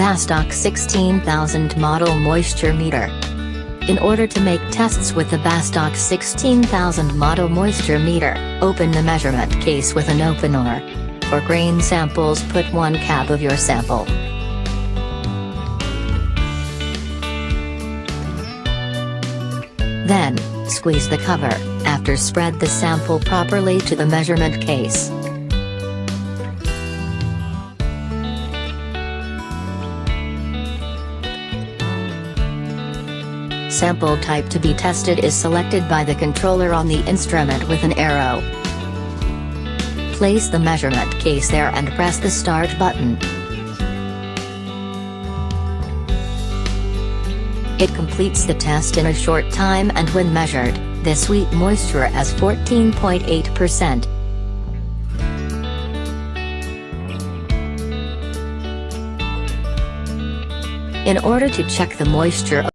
Bastak 16000 model moisture meter. In order to make tests with the Bastak 16000 model moisture meter, open the measurement case with an opener. For grain samples put one cap of your sample. Then, squeeze the cover, after spread the sample properly to the measurement case. Sample type to be tested is selected by the controller on the instrument with an arrow. Place the measurement case there and press the start button. It completes the test in a short time and when measured, the sweet moisture as 14.8%. In order to check the moisture